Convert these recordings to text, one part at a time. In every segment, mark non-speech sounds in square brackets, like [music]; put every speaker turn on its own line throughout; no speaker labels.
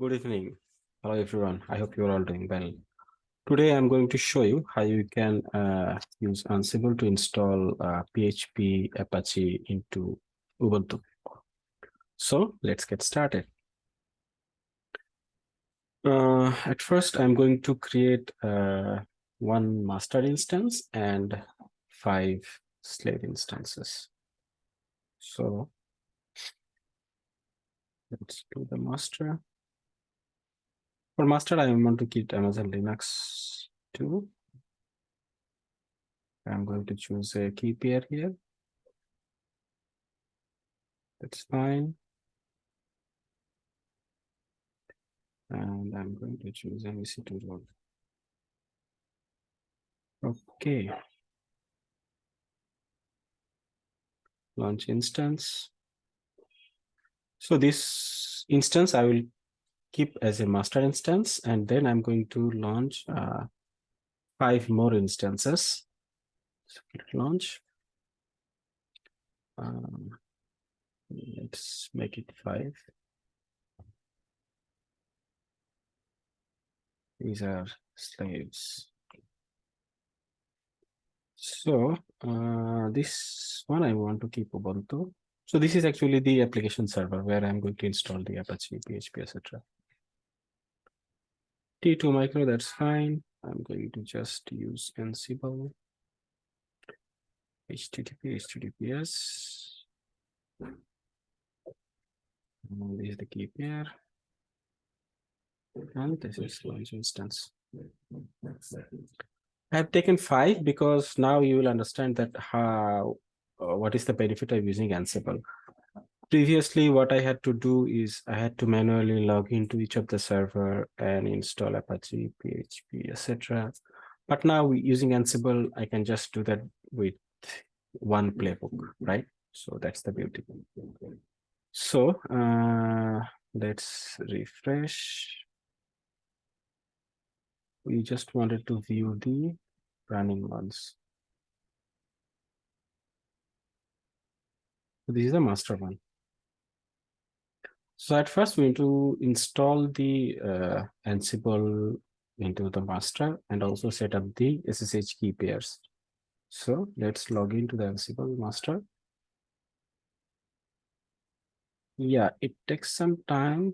Good evening. Hello, everyone. I hope you're all doing well. Today, I'm going to show you how you can uh, use Ansible to install uh, PHP Apache into Ubuntu. So let's get started. Uh, at first, I'm going to create uh, one master instance and five slave instances. So let's do the master. For master, I want to keep Amazon Linux 2. I'm going to choose a key pair here. That's fine. And I'm going to choose MEC2 role. Okay. Launch instance. So this instance I will keep as a master instance, and then I'm going to launch uh, five more instances. So launch. Um, let's make it five. These are slaves. So uh, this one I want to keep Ubuntu. So this is actually the application server where I'm going to install the Apache, PHP, etc. T2 micro, that's fine. I'm going to just use Ansible. HTTP, HTTPS. And this is the key pair. And this is launch instance. I have taken five because now you will understand that how uh, what is the benefit of using Ansible previously what I had to do is I had to manually log into each of the server and install Apache, PHP, etc. But now using Ansible, I can just do that with one playbook, right? So that's the beauty. So uh, let's refresh. We just wanted to view the running ones. This is the master one. So at first we need to install the uh, Ansible into the master and also set up the SSH key pairs. So let's log into the Ansible master. Yeah, it takes some time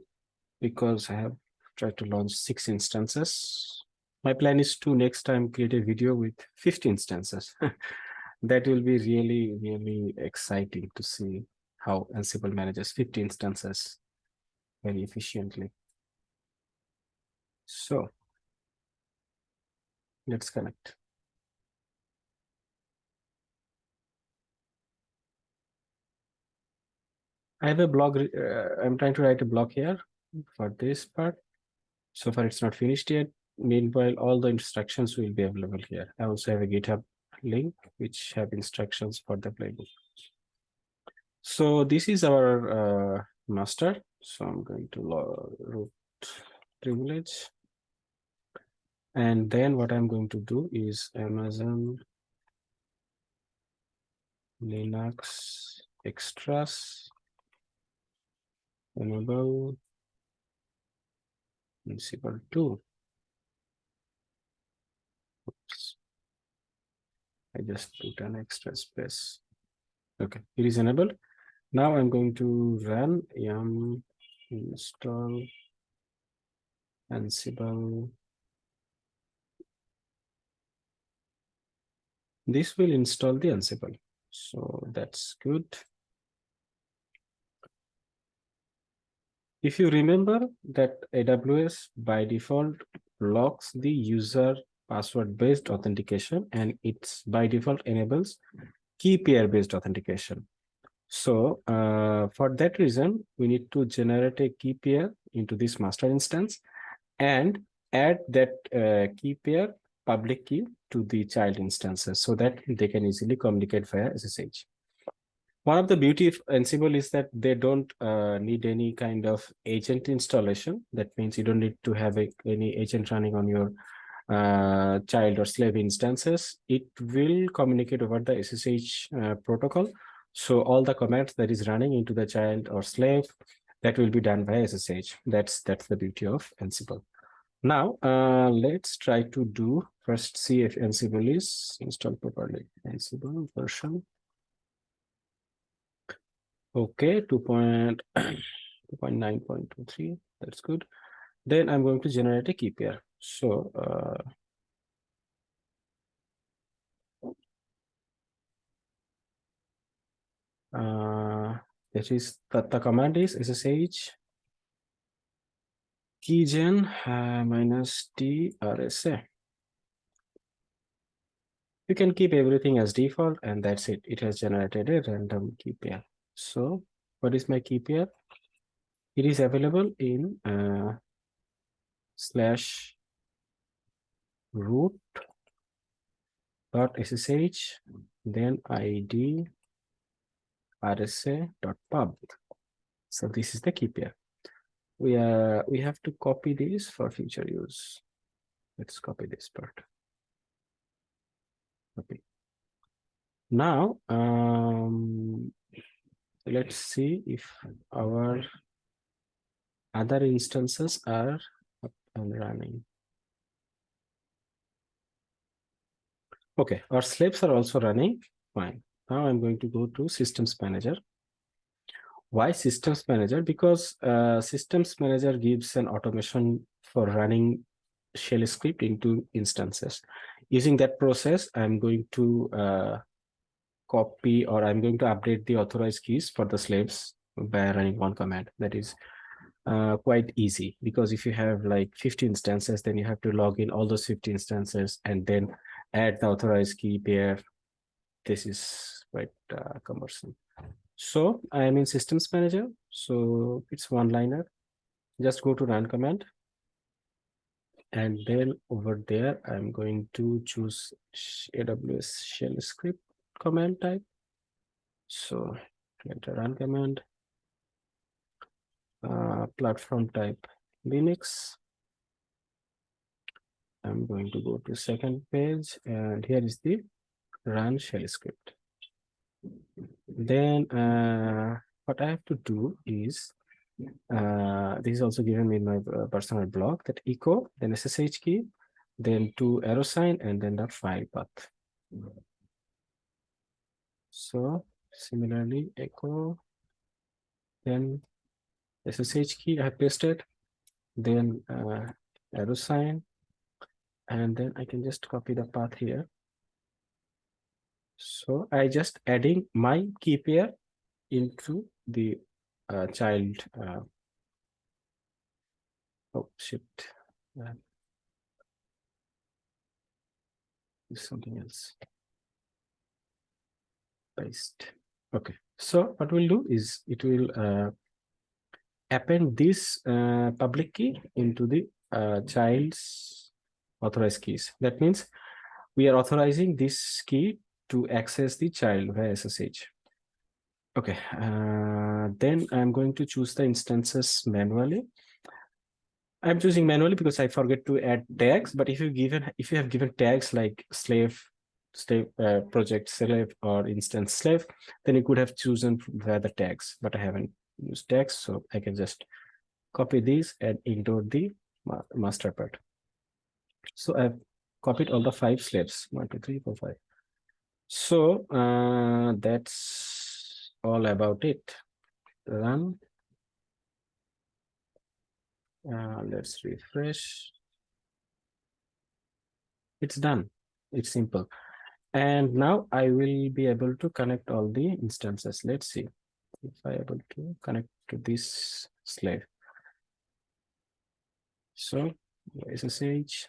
because I have tried to launch six instances. My plan is to next time create a video with 50 instances. [laughs] that will be really, really exciting to see how Ansible manages 50 instances very efficiently. So let's connect. I have a blog. Uh, I'm trying to write a blog here for this part. So far, it's not finished yet. Meanwhile, all the instructions will be available here. I also have a GitHub link which have instructions for the playbook. So this is our uh, master. So I'm going to root privilege. And then what I'm going to do is Amazon Linux extras enable Ansible 2. Oops. I just put an extra space. Okay, it is enabled. Now I'm going to run yum install Ansible. This will install the Ansible. So that's good. If you remember that AWS by default blocks the user password based authentication and it's by default enables key pair based authentication. So uh, for that reason, we need to generate a key pair into this master instance and add that uh, key pair public key to the child instances so that they can easily communicate via SSH. One of the beauty of Ansible is that they don't uh, need any kind of agent installation. That means you don't need to have a, any agent running on your uh, child or slave instances. It will communicate over the SSH uh, protocol so all the commands that is running into the child or slave that will be done by SSH. That's that's the beauty of Ansible. Now, uh, let's try to do first see if Ansible is installed properly. Ansible version. Okay, 2.9.23. That's good. Then I'm going to generate a key pair. So uh, uh, that is that the command is ssh keygen uh, minus t rsa. You can keep everything as default and that's it. It has generated a random key pair. So what is my key pair? It is available in uh, slash root dot ssh then id rsa dot pub. So this is the key pair. We are we have to copy this for future use. Let's copy this part. Okay. Now um let's see if our other instances are up and running. Okay, our slaves are also running. Fine. Now I'm going to go to systems manager. Why systems manager? Because uh, systems manager gives an automation for running shell script into instances. Using that process, I'm going to uh, copy or I'm going to update the authorized keys for the slaves by running one command. That is uh, quite easy because if you have like 50 instances, then you have to log in all those 50 instances and then add the authorized key pair. This is quite uh, cumbersome. So I am in systems manager. So it's one liner. Just go to run command. And then over there, I'm going to choose AWS shell script command type. So enter run command. Uh, platform type Linux. I'm going to go to second page and here is the run shell script. Then uh, what I have to do is, uh, this is also given me in my uh, personal blog that echo, then SSH key, then two arrow sign, and then the file path. So similarly, echo, then SSH key I have pasted, then uh, arrow sign, and then I can just copy the path here. So I just adding my key pair into the uh, child. Uh, oh shit. Uh, something else. Paste. Okay. So what we'll do is it will uh, append this uh, public key into the uh, child's authorized keys. That means we are authorizing this key to access the child via SSH. Okay, uh, then I'm going to choose the instances manually. I'm choosing manually because I forget to add tags. But if you given if you have given tags like slave, slave uh, project slave or instance slave, then you could have chosen via the tags. But I haven't used tags, so I can just copy these and include the master part. So I've copied all the five slaves, one, two, three, four, five. So uh, that's all about it. Run. Uh, let's refresh. It's done. It's simple. And now I will be able to connect all the instances. Let's see if I able to connect to this slave. So SSH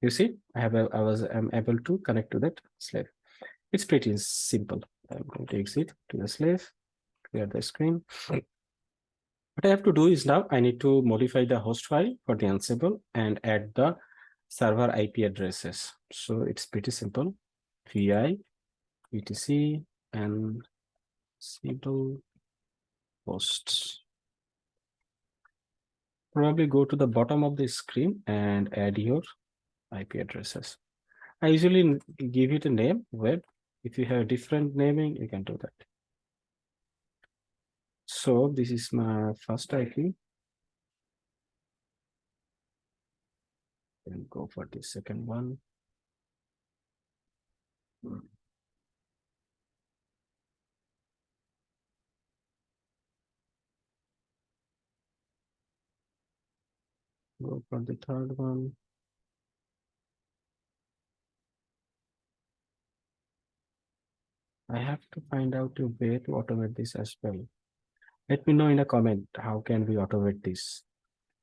You see, I have a, I was I'm able to connect to that slave. It's pretty simple. I'm going to exit to the slave, clear the screen. What I have to do is now I need to modify the host file for the Ansible and add the server IP addresses. So it's pretty simple. vi etc and Ansible hosts. Probably go to the bottom of the screen and add your IP addresses. I usually give it a name web If you have different naming, you can do that. So this is my first IP. And go for the second one. Go for the third one. I have to find out a way to automate this as well. Let me know in a comment, how can we automate this?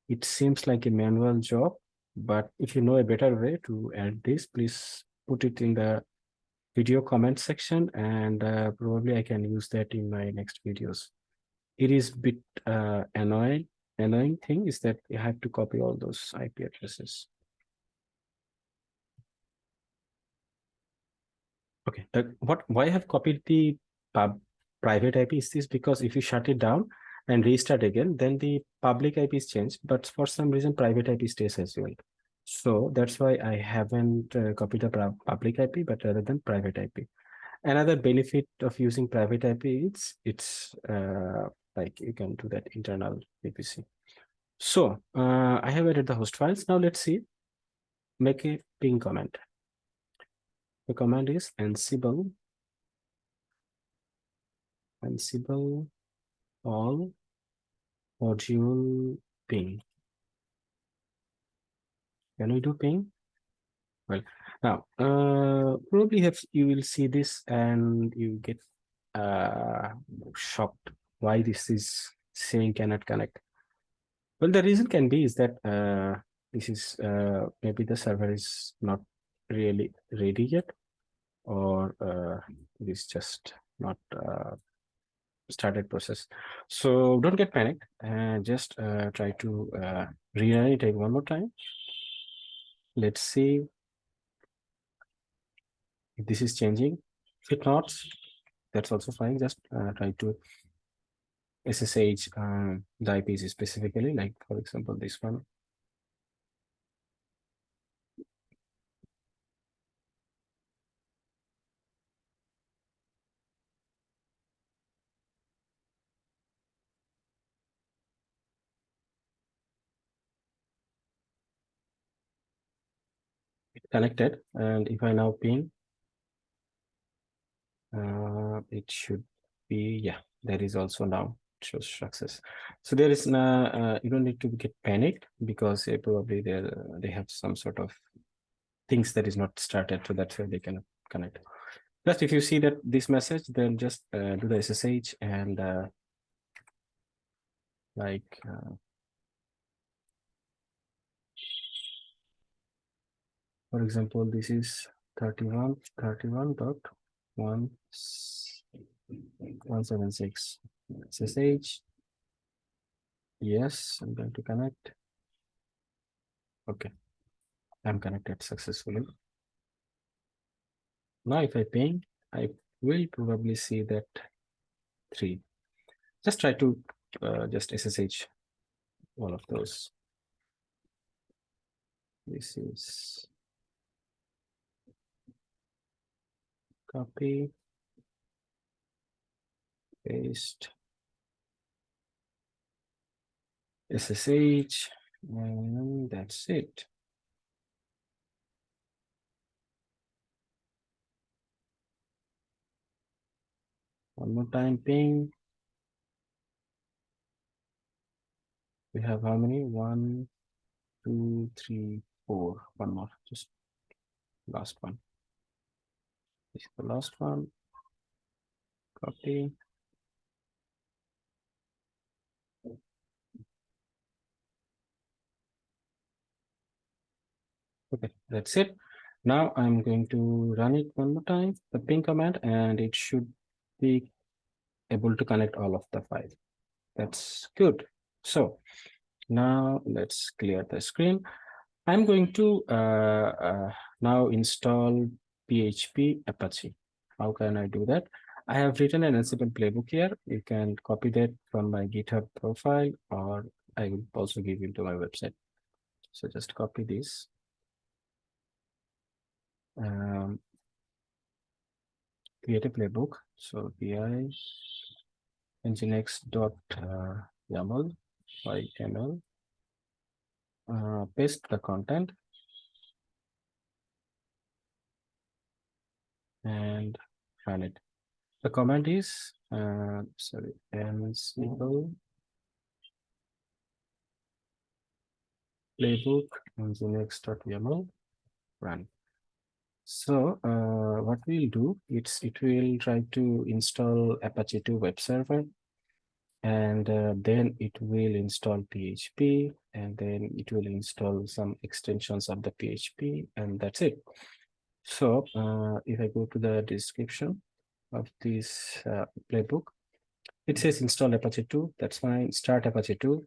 It seems like a manual job, but if you know a better way to add this, please put it in the video comment section and uh, probably I can use that in my next videos. It is bit uh, annoying. Annoying thing is that you have to copy all those IP addresses. Okay, uh, what why I have copied the pub private IP is this because if you shut it down and restart again, then the public IP is changed, but for some reason private IP stays as well. So that's why I haven't uh, copied the public IP, but rather than private IP. Another benefit of using private IP is it's uh, like you can do that internal VPC. So uh, I have added the host files. Now let's see, make a ping comment. The command is ansible ansible all module ping. Can we do ping? Well, now uh, probably have you will see this and you get uh, shocked why this is saying cannot connect. Well, the reason can be is that uh, this is uh, maybe the server is not really ready yet? Or uh, it is just not uh, started process? So don't get panicked. And just uh, try to uh, rerun it one more time. Let's see if this is changing. If not that's also fine. Just uh, try to ssh um, the ips specifically like for example this one connected and if I now ping uh, it should be yeah that is also now shows success. So there is no uh, you don't need to get panicked because uh, probably they they have some sort of things that is not started so that's why they can connect. Just if you see that this message then just uh, do the ssh and uh, like for example this is 31 31 dot 1 176 ssh yes i'm going to connect. Okay. I'm connected successfully. Now if i ping i will probably see that three. Just try to uh, just ssh all of those. This is copy, paste, SSH, and that's it. One more time ping. We have how many? One, two, three, four. One more, just last one. This is the last one. Copy. Okay, that's it. Now I'm going to run it one more time, the ping command, and it should be able to connect all of the files. That's good. So now let's clear the screen. I'm going to uh, uh, now install PHP Apache. How can I do that? I have written an Ansible playbook here. You can copy that from my GitHub profile or I will also give you to my website. So just copy this. Um, create a playbook. So vi nginx dot uh, YML uh, paste the content and run it. The command is uh, sorry ansible playbook nginx.yaml run. So uh, what we'll do, it's it will try to install Apache 2 web server and uh, then it will install PHP and then it will install some extensions of the PHP and that's it. So uh, if I go to the description of this uh, playbook, it says install Apache 2, that's fine, start Apache 2,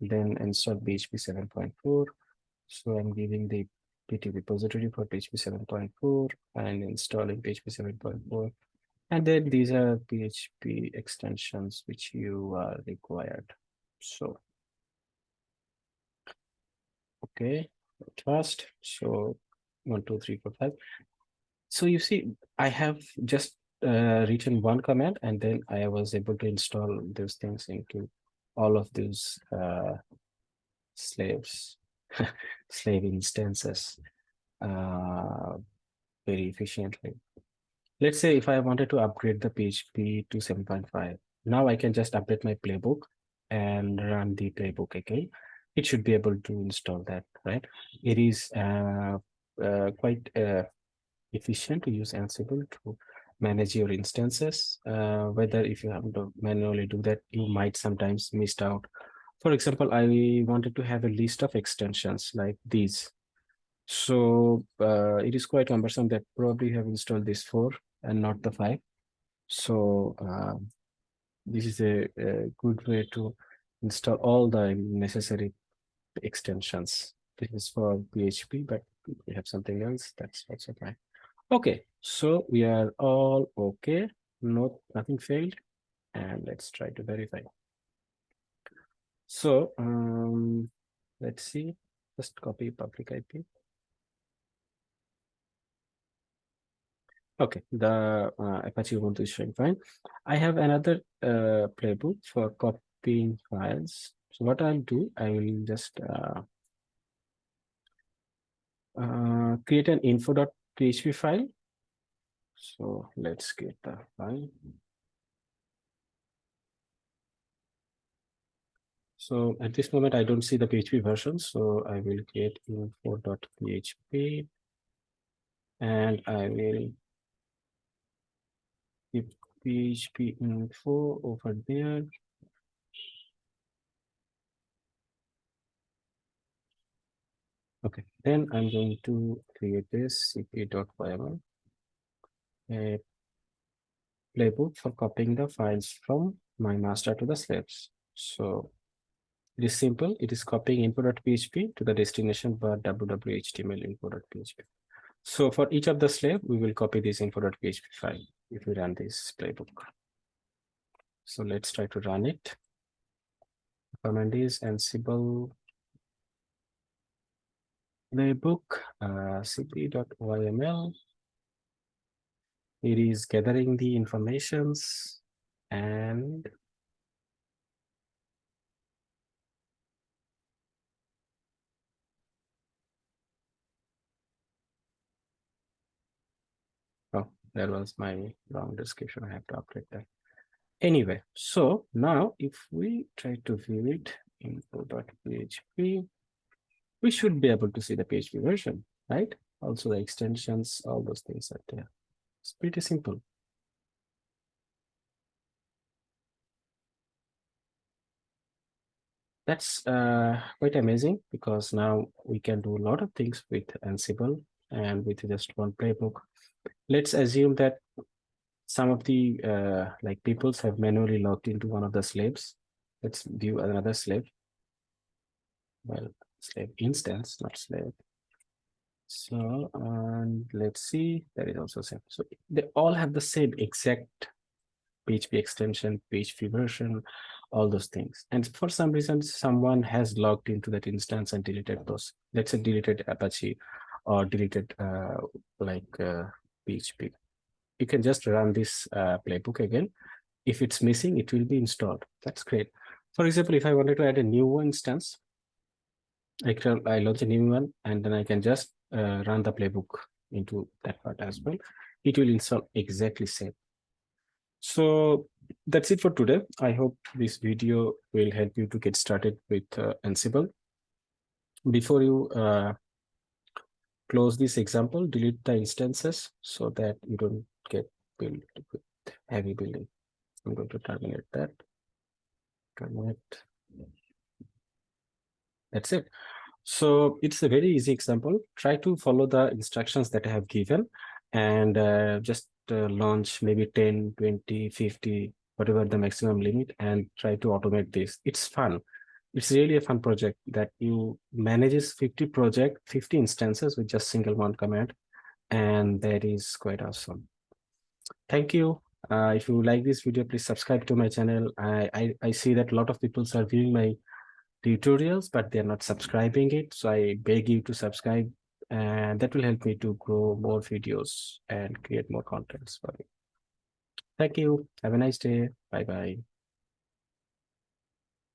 then install PHP 7.4. So I'm giving the PT repository for PHP 7.4 and installing PHP 7.4. And then these are PHP extensions which you are required. So, okay, first, so one, two, three, four, five. So you see, I have just uh, written one command and then I was able to install those things into all of those uh, slaves, [laughs] slave instances uh, very efficiently. Let's say if I wanted to upgrade the PHP to 7.5, now I can just update my playbook and run the playbook again. It should be able to install that, right? It is uh, uh, quite uh, efficient to use Ansible to manage your instances. Uh, whether if you have to manually do that, you might sometimes miss out. For example, I wanted to have a list of extensions like these. So uh, it is quite cumbersome that probably have installed this four and not the five. So uh, this is a, a good way to install all the necessary extensions. This is for PHP, but we have something else that's also fine. Okay, so we are all okay. No, nothing failed. And let's try to verify. So um, let's see, just copy public IP. Okay, the uh, Apache Ubuntu is showing fine. I have another uh, playbook for copying files. So what I'll do, I will just uh, uh, create an info.php file. So let's get the file. So at this moment, I don't see the PHP version. So I will create info.php and I will keep PHP info over there. Okay, then I'm going to create this cp.yml a playbook for copying the files from my master to the slaves. So it is simple. It is copying info.php to the destination var www.html info.php. So for each of the slave, we will copy this info.php file if we run this playbook. So let's try to run it. The command is ansible playbook uh, cp.yml. It is gathering the informations and oh, that was my wrong description. I have to update that. Anyway, so now if we try to view it info.php, we should be able to see the PHP version, right? Also the extensions, all those things are there. It's pretty simple. That's uh, quite amazing because now we can do a lot of things with Ansible and with just one playbook. Let's assume that some of the uh, like peoples have manually logged into one of the slaves. Let's view another slave. Well, slave instance, not slave. So, and let's see, that is also same. So they all have the same exact PHP extension, PHP version, all those things. And for some reason, someone has logged into that instance and deleted those. Let's say deleted Apache or deleted uh, like uh, PHP. you can just run this uh, playbook again. If it's missing, it will be installed. That's great. For example, if I wanted to add a new instance, I can I launch a new one and then I can just uh, run the playbook into that part as well. It will install exactly same. So that's it for today. I hope this video will help you to get started with uh, Ansible. Before you uh, close this example, delete the instances so that you don't get built with heavy building. I'm going to terminate that. Terminate. That's it. So it's a very easy example. Try to follow the instructions that I have given and uh, just uh, launch maybe 10, 20, 50, whatever the maximum limit and try to automate this. It's fun. It's really a fun project that you manages 50 project, 50 instances with just single one command. And that is quite awesome. Thank you. Uh, if you like this video, please subscribe to my channel. I, I, I see that a lot of people are viewing my tutorials, but they're not subscribing it. So I beg you to subscribe and that will help me to grow more videos and create more contents for you. Thank you. Have a nice day. Bye bye.